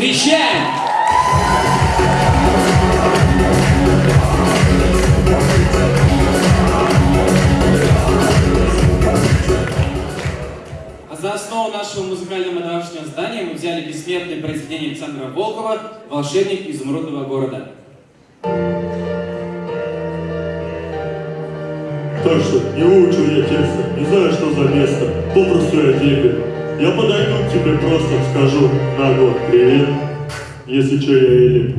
Встречаем! А за основу нашего музыкального домашнего здания мы взяли бессмертное произведение Александра Волкова «Волшебник изумрудного города». Так что не выучил я текста, не знаю, что за место, попросту я дебил. Я подойду к тебе просто скажу нагло привет, если что я или.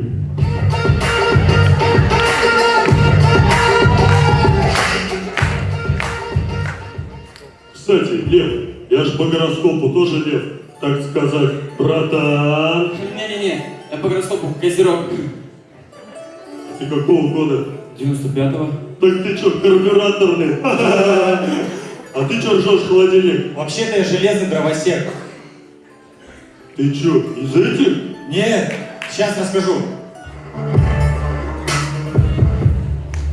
Кстати, Лев, я ж по гороскопу тоже Лев, так сказать, братан. Не-не-не, я по гороскопу Козерог. Ты какого года? 95-го. Так ты чё, карбюраторный? А ты чё ржешь холодильник? Вообще-то я железный дровосек. Ты чё, из этих? Нет, сейчас расскажу.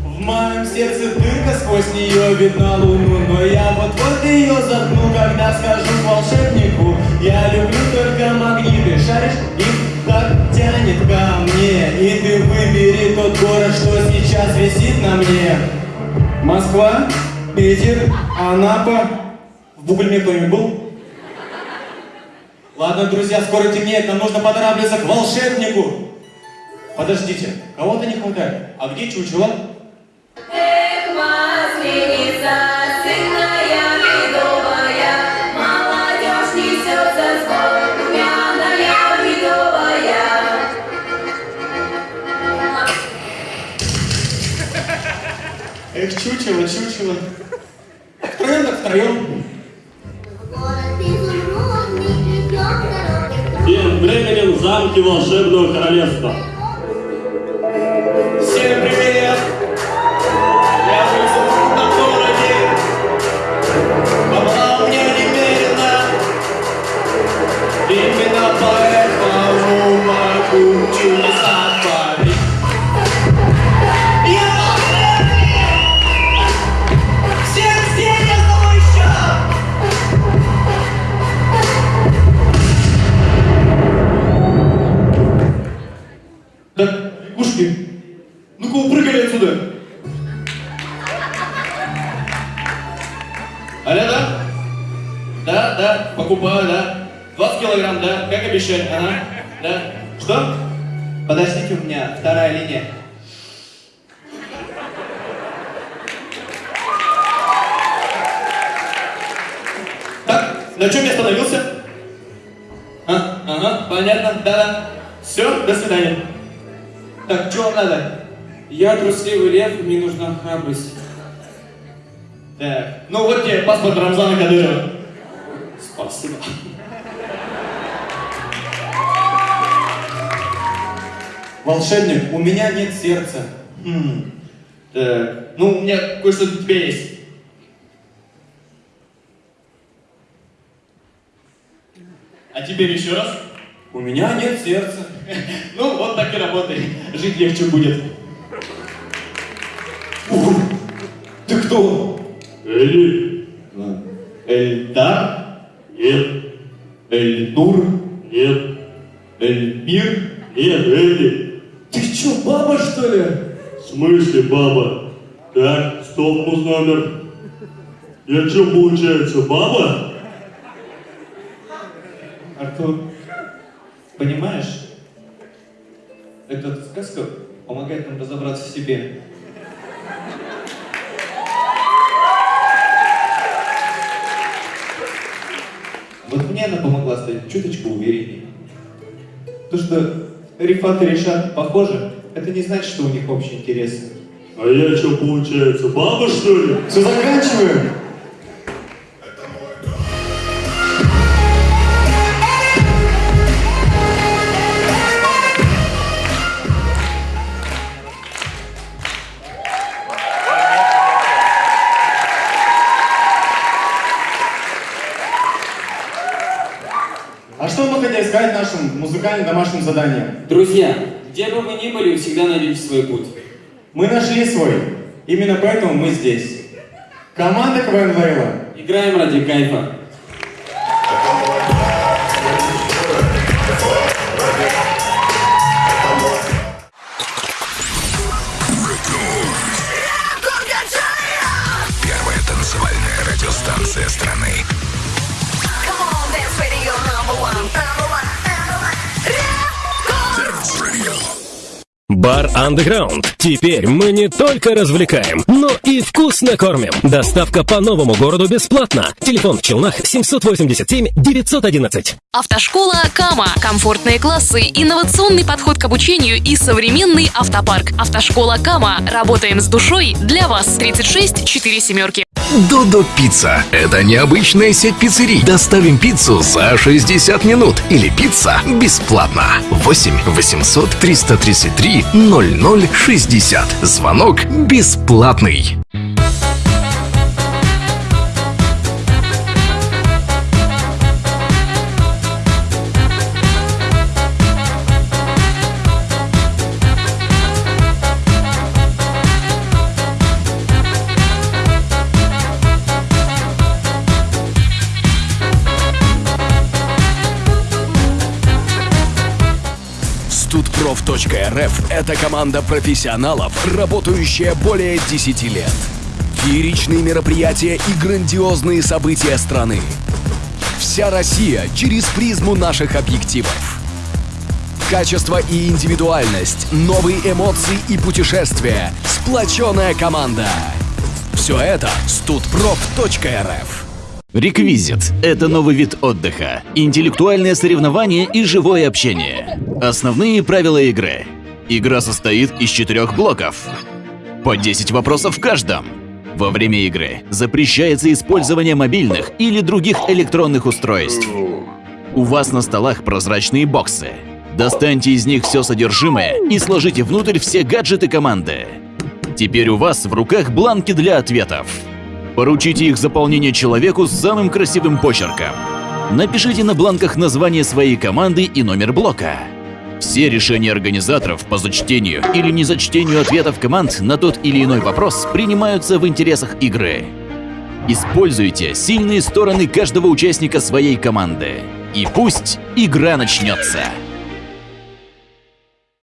В моем сердце дырка, сквозь нее видна луну Но я вот-вот ее заткну, когда скажу волшебнику Я люблю только магниты, шаришь, их так тянет ко мне И ты выбери тот город, что сейчас висит на мне Москва, Питер, Анапа В Бугульме кто-нибудь был? Ладно, друзья, скоро темнеет, нам нужно поторапливаться к волшебнику. Подождите, кого-то не хватает. А где чучело? Эх, масленица. Эх, чучело, чучело. Втроем временем в замке волшебного королевства. Всем привет! Лягушки, ну-ка упрыгали отсюда. Алло, да? Да, да, покупаю, да. 20 килограмм, да, как обещали, ага, да. Что? Подождите, у меня вторая линия. Так, на чем я остановился? А, ага, понятно, да-да. Все, до свидания. Так, что вам надо? Я трусливый лев, мне нужна храбрость. Так, ну вот тебе паспорт Рамзана Кадырова. Спасибо. Волшебник, у меня нет сердца. Хм. Так, ну у меня кое-что для тебя есть. А теперь еще раз. У меня нет сердца. Ну, вот так и работает. Жить легче будет. Ух, Ты кто? Эли? Эльдар? Нет, Эльнур? нет, Эльмир? нет, Эли. Ты чё, баба что ли? В смысле, баба? Так, стоп, муз номер. Я чё, получается, баба? Артур, понимаешь, эта сказка помогает нам разобраться в себе. Вот мне она помогла стать чуточку увереннее. То, что Рифат и Решат похожи, это не значит, что у них общие интересы. А я чё, получается, баба, что ли? Все, заканчиваем! Сказать нашим музыкальным домашним заданием? Друзья, где бы вы ни были, вы всегда найдете свой путь. Мы нашли свой. Именно поэтому мы здесь. Команда КВН Лейла. Играем ради кайфа. Бар Underground. Теперь мы не только развлекаем, но и вкусно кормим. Доставка по новому городу бесплатно. Телефон в Челнах 787 911. Автошкола Кама. Комфортные классы, инновационный подход к обучению и современный автопарк. Автошкола Кама. Работаем с душой для вас. 36 4 семерки. Додо Пицца. Это необычная сеть пиццерий. Доставим пиццу за 60 минут. Или пицца бесплатно. 8 800 333 0060. Звонок бесплатный. Студпроф.рф – это команда профессионалов, работающая более 10 лет. Фееричные мероприятия и грандиозные события страны. Вся Россия через призму наших объективов. Качество и индивидуальность, новые эмоции и путешествия, сплоченная команда. Все это студпроф.рф. Реквизит – это новый вид отдыха, интеллектуальное соревнование и живое общение. Основные правила игры. Игра состоит из четырех блоков. По 10 вопросов в каждом. Во время игры запрещается использование мобильных или других электронных устройств. У вас на столах прозрачные боксы. Достаньте из них все содержимое и сложите внутрь все гаджеты команды. Теперь у вас в руках бланки для ответов. Поручите их заполнение человеку с самым красивым почерком. Напишите на бланках название своей команды и номер блока. Все решения организаторов по зачтению или незачтению ответов команд на тот или иной вопрос принимаются в интересах игры. Используйте сильные стороны каждого участника своей команды. И пусть игра начнется.